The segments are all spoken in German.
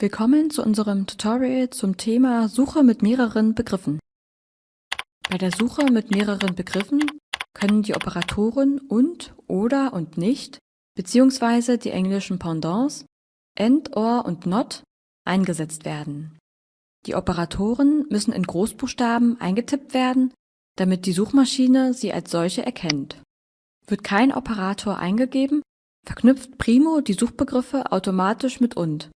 Willkommen zu unserem Tutorial zum Thema Suche mit mehreren Begriffen. Bei der Suche mit mehreren Begriffen können die Operatoren und, oder und nicht beziehungsweise die englischen Pendants and, or und not eingesetzt werden. Die Operatoren müssen in Großbuchstaben eingetippt werden, damit die Suchmaschine sie als solche erkennt. Wird kein Operator eingegeben, verknüpft Primo die Suchbegriffe automatisch mit und.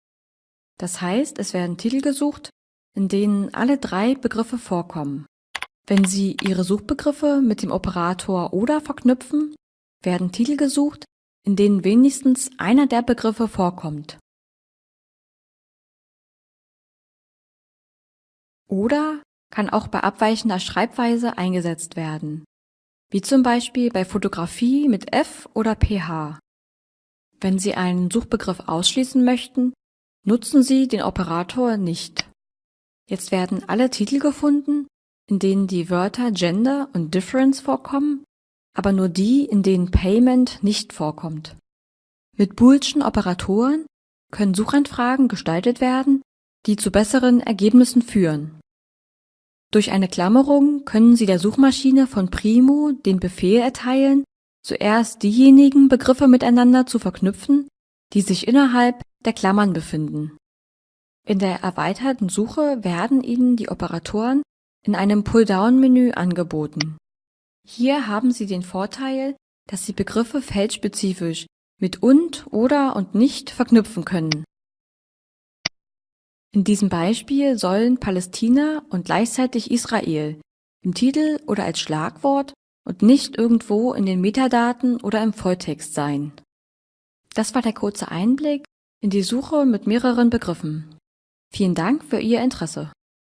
Das heißt, es werden Titel gesucht, in denen alle drei Begriffe vorkommen. Wenn Sie Ihre Suchbegriffe mit dem Operator oder verknüpfen, werden Titel gesucht, in denen wenigstens einer der Begriffe vorkommt. Oder kann auch bei abweichender Schreibweise eingesetzt werden, wie zum Beispiel bei Fotografie mit F oder PH. Wenn Sie einen Suchbegriff ausschließen möchten, nutzen Sie den Operator nicht. Jetzt werden alle Titel gefunden, in denen die Wörter Gender und Difference vorkommen, aber nur die, in denen Payment nicht vorkommt. Mit boolschen Operatoren können Suchanfragen gestaltet werden, die zu besseren Ergebnissen führen. Durch eine Klammerung können Sie der Suchmaschine von Primo den Befehl erteilen, zuerst diejenigen Begriffe miteinander zu verknüpfen, die sich innerhalb der Klammern befinden. In der erweiterten Suche werden Ihnen die Operatoren in einem Pull-down-Menü angeboten. Hier haben Sie den Vorteil, dass Sie Begriffe feldspezifisch mit und, oder und nicht verknüpfen können. In diesem Beispiel sollen Palästina und gleichzeitig Israel im Titel oder als Schlagwort und nicht irgendwo in den Metadaten oder im Volltext sein. Das war der kurze Einblick in die Suche mit mehreren Begriffen. Vielen Dank für Ihr Interesse.